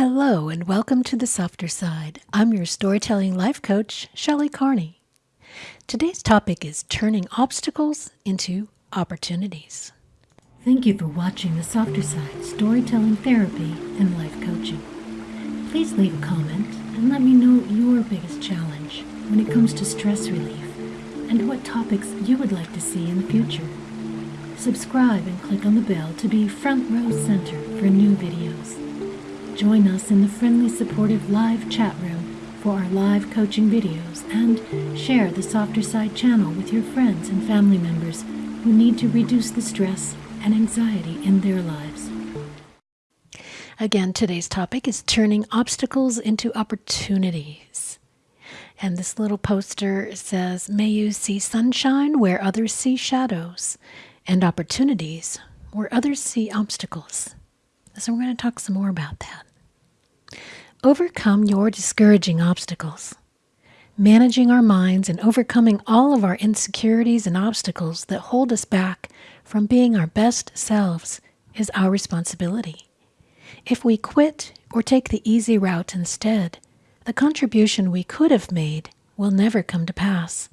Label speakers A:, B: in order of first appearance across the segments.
A: Hello, and welcome to the softer side. I'm your storytelling life coach, Shelley Carney. Today's topic is turning obstacles into opportunities. Thank you for watching the softer side storytelling therapy and life coaching. Please leave a comment and let me know your biggest challenge when it comes to stress relief and what topics you would like to see in the future. Subscribe and click on the bell to be front row center for new videos. Join us in the friendly, supportive live chat room for our live coaching videos and share the Softer Side channel with your friends and family members who need to reduce the stress and anxiety in their lives. Again, today's topic is turning obstacles into opportunities. And this little poster says, May you see sunshine where others see shadows, and opportunities where others see obstacles. So, we're going to talk some more about that. Overcome your discouraging obstacles. Managing our minds and overcoming all of our insecurities and obstacles that hold us back from being our best selves is our responsibility. If we quit or take the easy route instead, the contribution we could have made will never come to pass.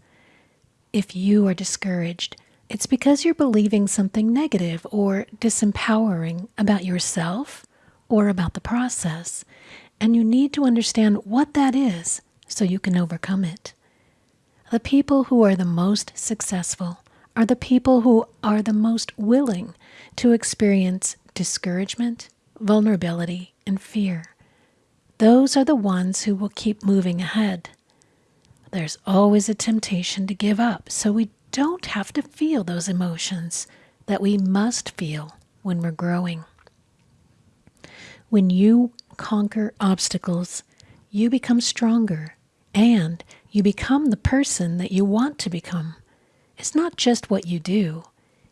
A: If you are discouraged, it's because you're believing something negative or disempowering about yourself or about the process, and you need to understand what that is so you can overcome it. The people who are the most successful are the people who are the most willing to experience discouragement, vulnerability, and fear. Those are the ones who will keep moving ahead. There's always a temptation to give up, so we don't have to feel those emotions that we must feel when we're growing. When you conquer obstacles, you become stronger and you become the person that you want to become. It's not just what you do,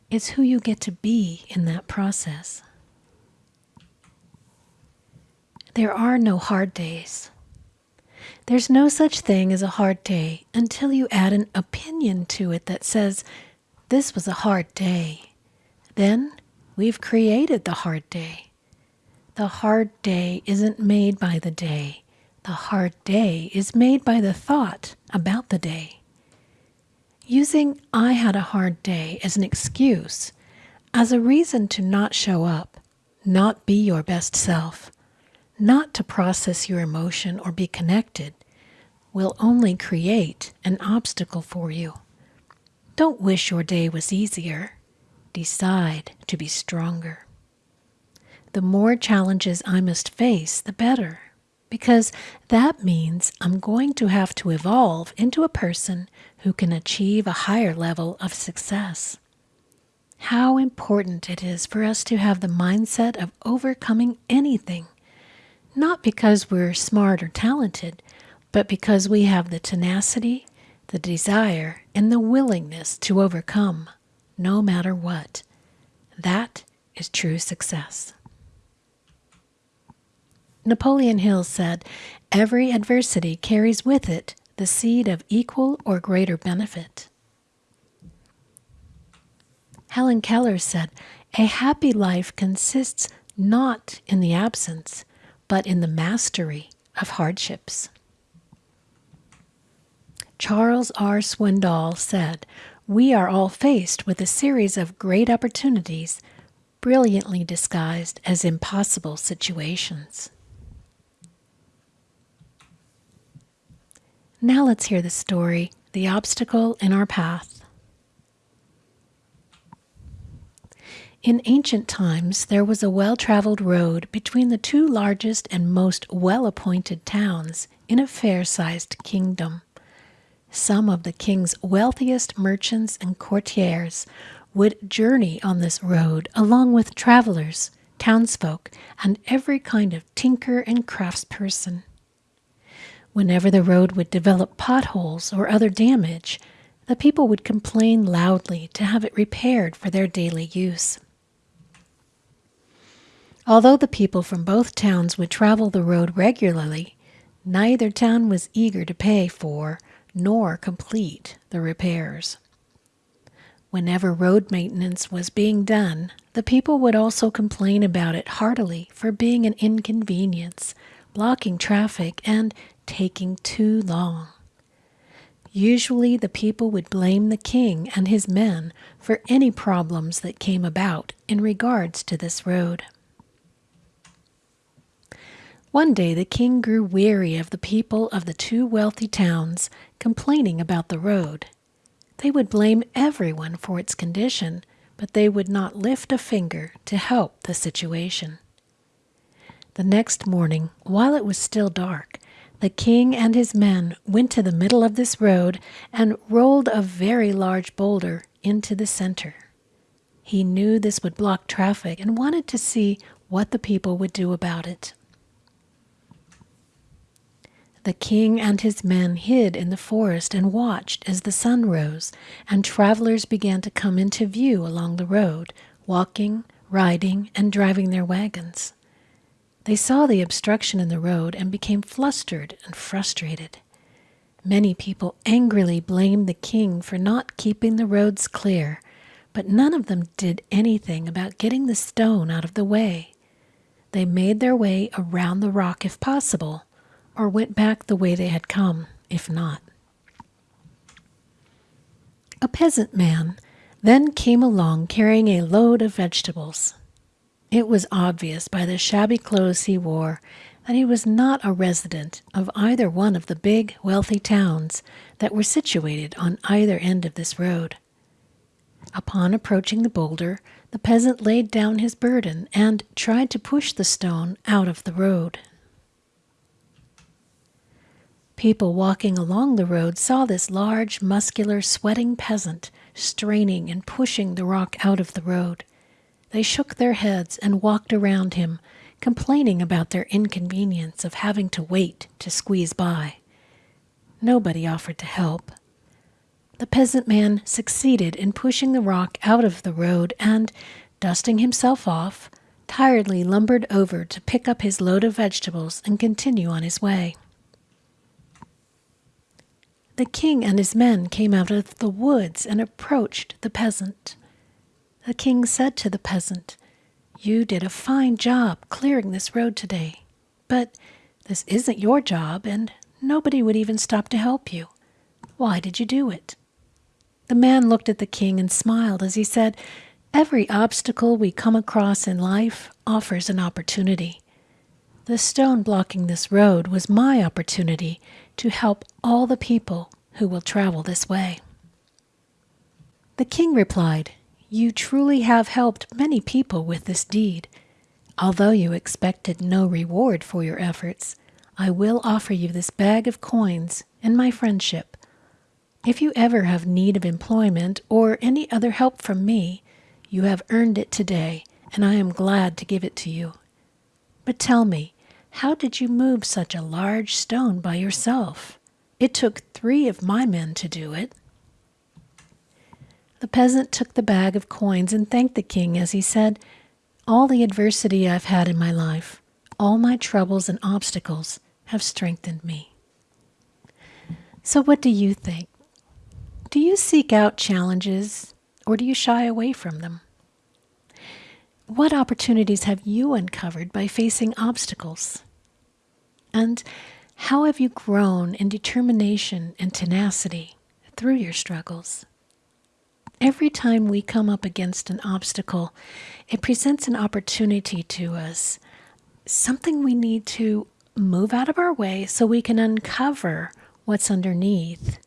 A: it's who you get to be in that process. There are no hard days. There's no such thing as a hard day until you add an opinion to it that says, This was a hard day. Then we've created the hard day. The hard day isn't made by the day. The hard day is made by the thought about the day. Using I had a hard day as an excuse, as a reason to not show up, not be your best self, not to process your emotion or be connected, will only create an obstacle for you. Don't wish your day was easier. Decide to be stronger the more challenges I must face, the better. Because that means I'm going to have to evolve into a person who can achieve a higher level of success. How important it is for us to have the mindset of overcoming anything, not because we're smart or talented, but because we have the tenacity, the desire, and the willingness to overcome, no matter what. That is true success. Napoleon Hill said, Every adversity carries with it the seed of equal or greater benefit. Helen Keller said, A happy life consists not in the absence, but in the mastery of hardships. Charles R. Swindoll said, We are all faced with a series of great opportunities, brilliantly disguised as impossible situations. Now let's hear the story The Obstacle in Our Path. In ancient times, there was a well traveled road between the two largest and most well appointed towns in a fair sized kingdom. Some of the king's wealthiest merchants and courtiers would journey on this road along with travelers, townsfolk, and every kind of tinker and craftsperson. Whenever the road would develop potholes or other damage, the people would complain loudly to have it repaired for their daily use. Although the people from both towns would travel the road regularly, neither town was eager to pay for nor complete the repairs. Whenever road maintenance was being done, the people would also complain about it heartily for being an inconvenience, blocking traffic, and taking too long. Usually, the people would blame the king and his men for any problems that came about in regards to this road. One day, the king grew weary of the people of the two wealthy towns complaining about the road. They would blame everyone for its condition, but they would not lift a finger to help the situation. The next morning, while it was still dark, the king and his men went to the middle of this road and rolled a very large boulder into the center. He knew this would block traffic and wanted to see what the people would do about it. The king and his men hid in the forest and watched as the sun rose, and travelers began to come into view along the road, walking, riding, and driving their wagons. They saw the obstruction in the road and became flustered and frustrated. Many people angrily blamed the king for not keeping the roads clear, but none of them did anything about getting the stone out of the way. They made their way around the rock if possible, or went back the way they had come, if not. A peasant man then came along carrying a load of vegetables. It was obvious by the shabby clothes he wore that he was not a resident of either one of the big, wealthy towns that were situated on either end of this road. Upon approaching the boulder, the peasant laid down his burden and tried to push the stone out of the road. People walking along the road saw this large, muscular, sweating peasant straining and pushing the rock out of the road. They shook their heads and walked around him, complaining about their inconvenience of having to wait to squeeze by. Nobody offered to help. The peasant man succeeded in pushing the rock out of the road and, dusting himself off, tiredly lumbered over to pick up his load of vegetables and continue on his way. The king and his men came out of the woods and approached the peasant. The king said to the peasant, You did a fine job clearing this road today, but this isn't your job, and nobody would even stop to help you. Why did you do it? The man looked at the king and smiled as he said, Every obstacle we come across in life offers an opportunity. The stone blocking this road was my opportunity to help all the people who will travel this way. The king replied, You truly have helped many people with this deed. Although you expected no reward for your efforts, I will offer you this bag of coins and my friendship. If you ever have need of employment or any other help from me, you have earned it today, and I am glad to give it to you. But tell me, how did you move such a large stone by yourself? It took three of my men to do it. The peasant took the bag of coins and thanked the king as he said, All the adversity I've had in my life, all my troubles and obstacles have strengthened me. So, what do you think? Do you seek out challenges or do you shy away from them? What opportunities have you uncovered by facing obstacles? And how have you grown in determination and tenacity through your struggles? Every time we come up against an obstacle, it presents an opportunity to us, something we need to move out of our way so we can uncover what's underneath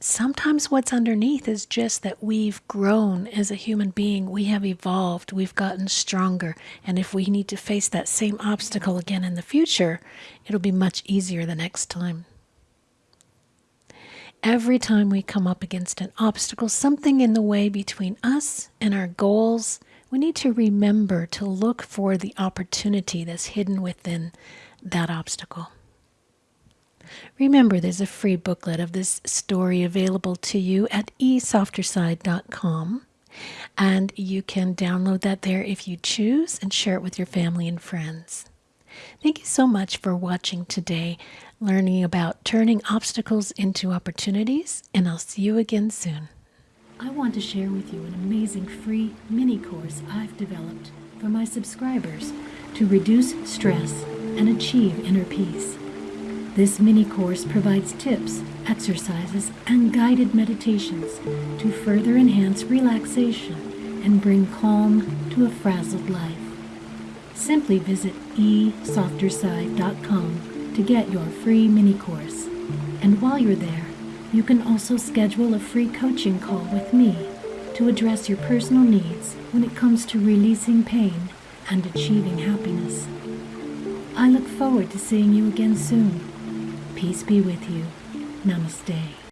A: sometimes what's underneath is just that we've grown as a human being. We have evolved. We've gotten stronger. And if we need to face that same obstacle again in the future, it'll be much easier the next time. Every time we come up against an obstacle, something in the way between us and our goals, we need to remember to look for the opportunity that's hidden within that obstacle. Remember, there's a free booklet of this story available to you at esofterside.com. And you can download that there if you choose and share it with your family and friends. Thank you so much for watching today, learning about turning obstacles into opportunities, and I'll see you again soon. I want to share with you an amazing free mini course I've developed for my subscribers to reduce stress and achieve inner peace. This mini course provides tips, exercises, and guided meditations to further enhance relaxation and bring calm to a frazzled life. Simply visit esofterside.com to get your free mini course. And while you're there, you can also schedule a free coaching call with me to address your personal needs when it comes to releasing pain and achieving happiness. I look forward to seeing you again soon. Peace be with you. Namaste.